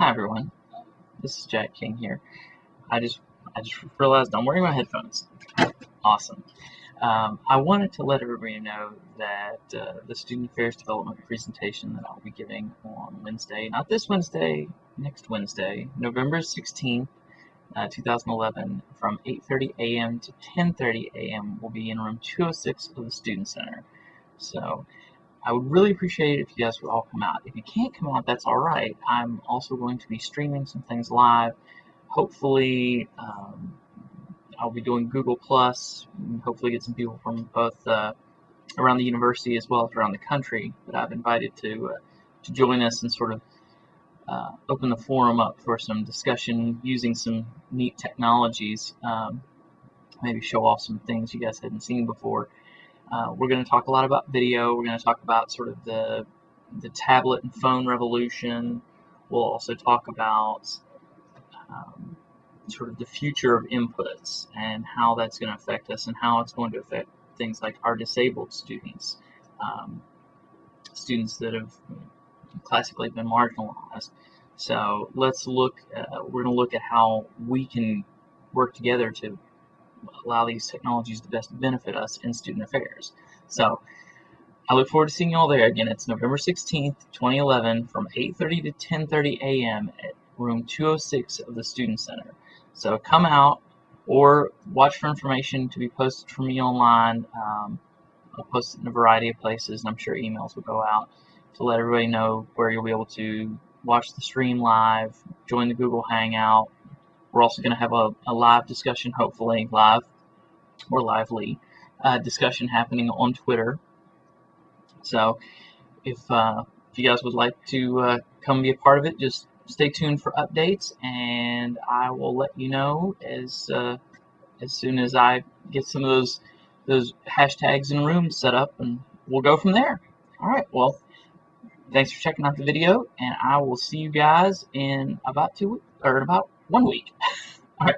Hi everyone, this is Jack King here. I just I just realized I'm wearing my headphones. Awesome. Um, I wanted to let everybody know that uh, the Student Affairs Development presentation that I'll be giving on Wednesday, not this Wednesday, next Wednesday, November 16th, uh, 2011, from 8.30 a.m. to 10.30 a.m. will be in room 206 of the Student Center. So I would really appreciate it if you guys would all come out. If you can't come out, that's all right. I'm also going to be streaming some things live. Hopefully, um, I'll be doing Google Plus. Hopefully, get some people from both uh, around the university as well as around the country that I've invited to uh, to join us and sort of uh, open the forum up for some discussion using some neat technologies. Um, maybe show off some things you guys hadn't seen before. Uh, we're going to talk a lot about video. We're going to talk about sort of the the tablet and phone revolution. We'll also talk about um, sort of the future of inputs and how that's going to affect us and how it's going to affect things like our disabled students, um, students that have classically been marginalized. So let's look. Uh, we're going to look at how we can work together to allow these technologies to best benefit us in student affairs. So I look forward to seeing you all there. Again, it's November 16th, 2011 from 8.30 to 10.30 a.m. at room 206 of the Student Center. So come out or watch for information to be posted for me online. Um, I'll post it in a variety of places, and I'm sure emails will go out to let everybody know where you'll be able to watch the stream live, join the Google Hangout, we're also going to have a, a, live discussion, hopefully live or lively uh, discussion happening on Twitter. So if, uh, if you guys would like to uh, come be a part of it, just stay tuned for updates, and I will let you know as uh, as soon as I get some of those those hashtags and rooms set up, and we'll go from there. All right. Well, thanks for checking out the video, and I will see you guys in about two or about one week. All right.